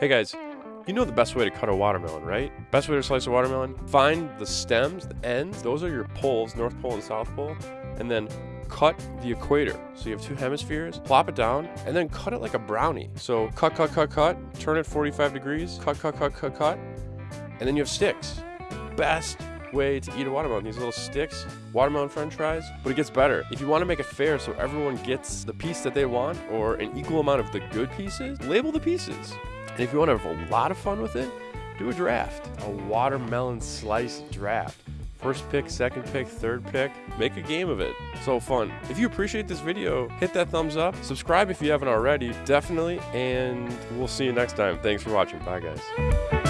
Hey guys, you know the best way to cut a watermelon, right? Best way to slice a watermelon? Find the stems, the ends, those are your poles, North Pole and South Pole, and then cut the equator. So you have two hemispheres, plop it down, and then cut it like a brownie. So cut, cut, cut, cut, turn it 45 degrees, cut, cut, cut, cut, cut, and then you have sticks. Best way to eat a watermelon. These little sticks, watermelon french fries. But it gets better. If you want to make it fair so everyone gets the piece that they want or an equal amount of the good pieces, label the pieces. And if you want to have a lot of fun with it, do a draft. A watermelon slice draft. First pick, second pick, third pick. Make a game of it. So fun. If you appreciate this video, hit that thumbs up. Subscribe if you haven't already, definitely. And we'll see you next time. Thanks for watching. Bye, guys.